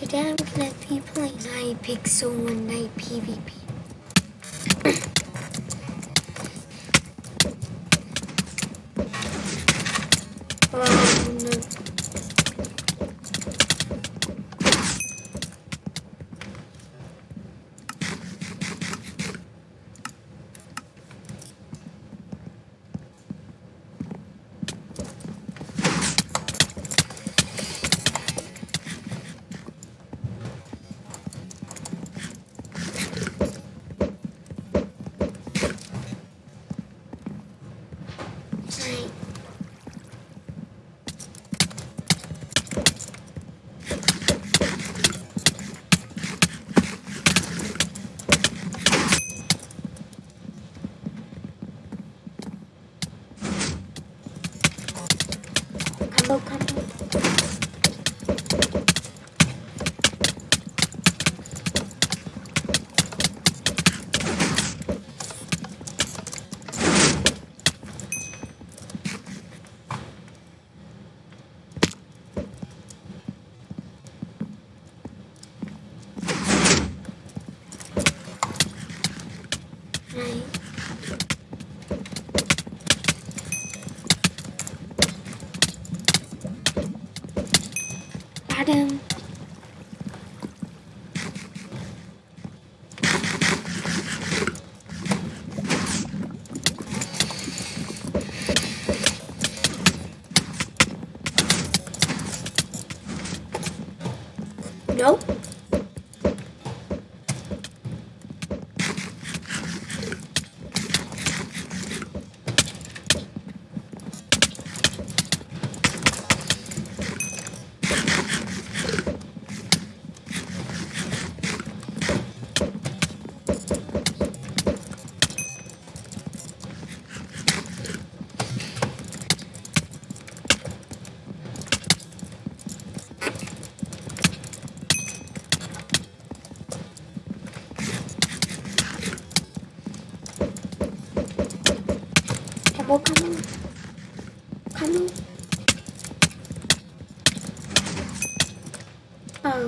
Today I'm gonna be playing Hypixel One Night PvP. oh no. Right. Combo, combo. Right. Got him. Nope. So,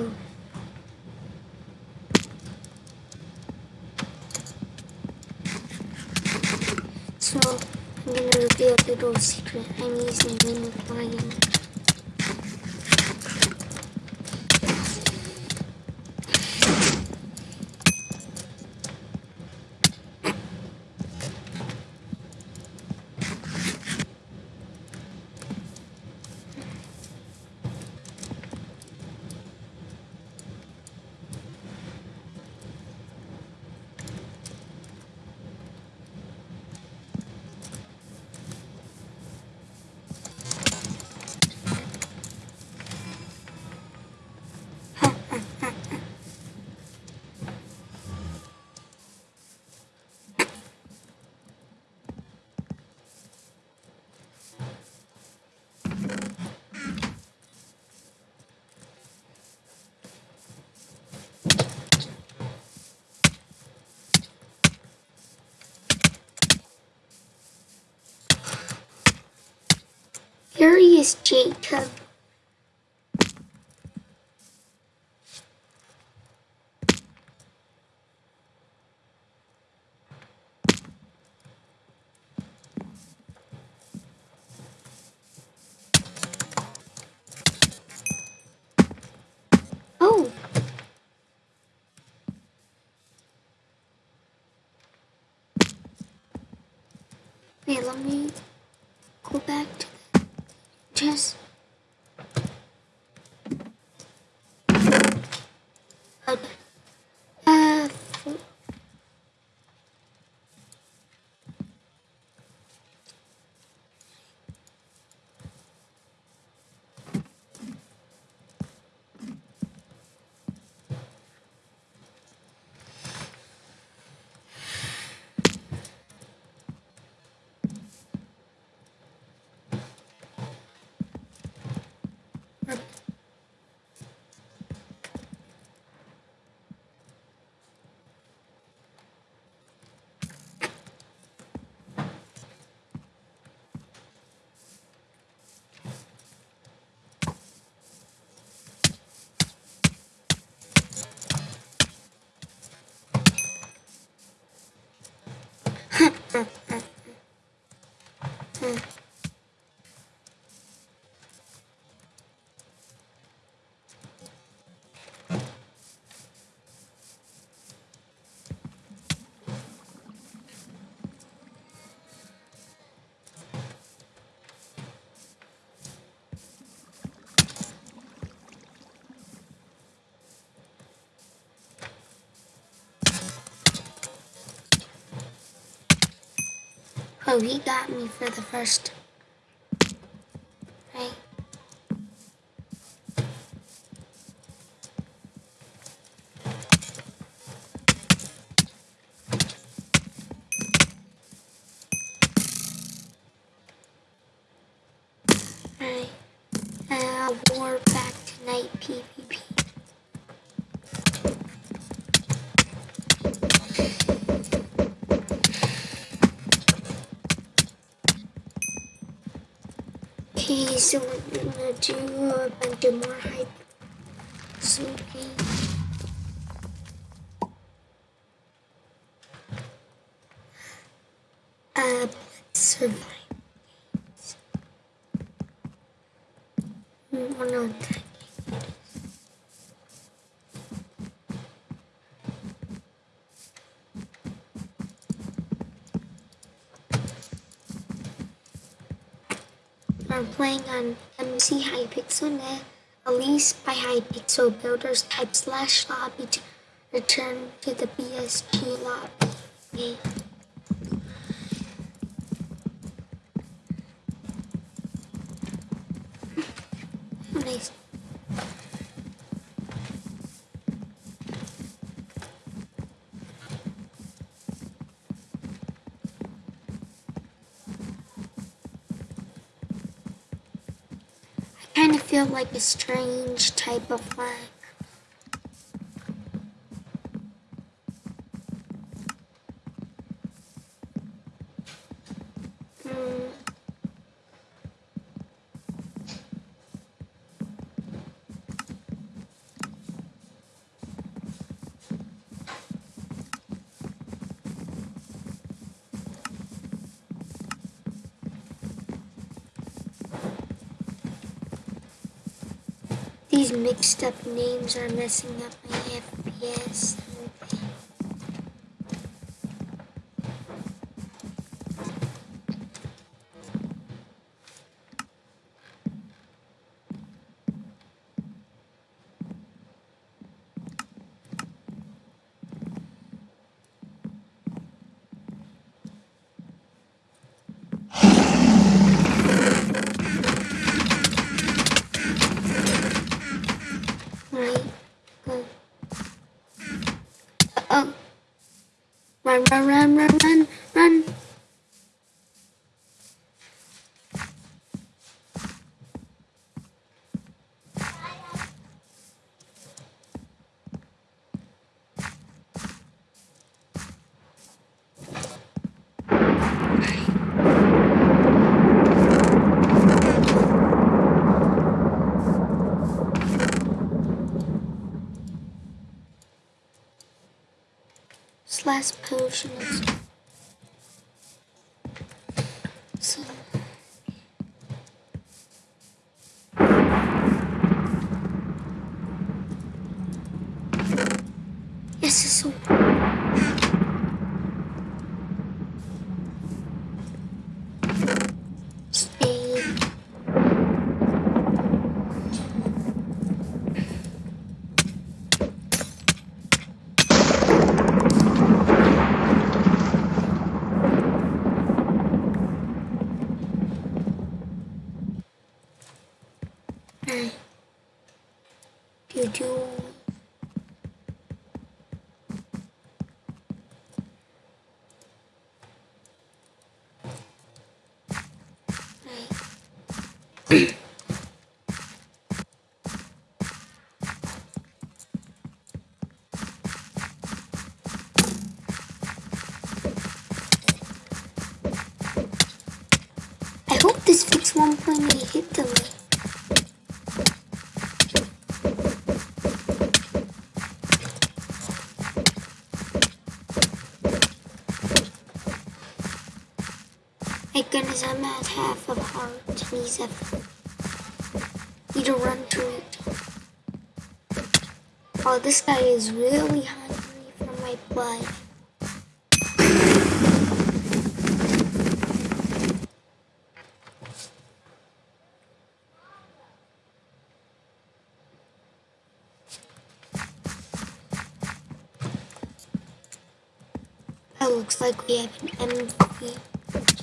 I'm gonna reveal a little secret. I'm using Ring of is Jacob. Oh. Wait, let me go back to Oh, he got me for the first. Right. So we're gonna do a bunch more hype. So. Uh, survive. One on that. We're playing on MC HyPixel.net, released by Hypixel Builders type slash lobby to return to the BSG lobby. Okay. Nice. I kind of feel like a strange type of flag. These mixed up names are messing up my FPS. Run, run, run, 是？I hope this fix 1.8 hit delay. My goodness, I'm at half of heart. Needs a need to run to it. Oh, this guy is really hungry for my blood. Oh, looks like we have an MVP.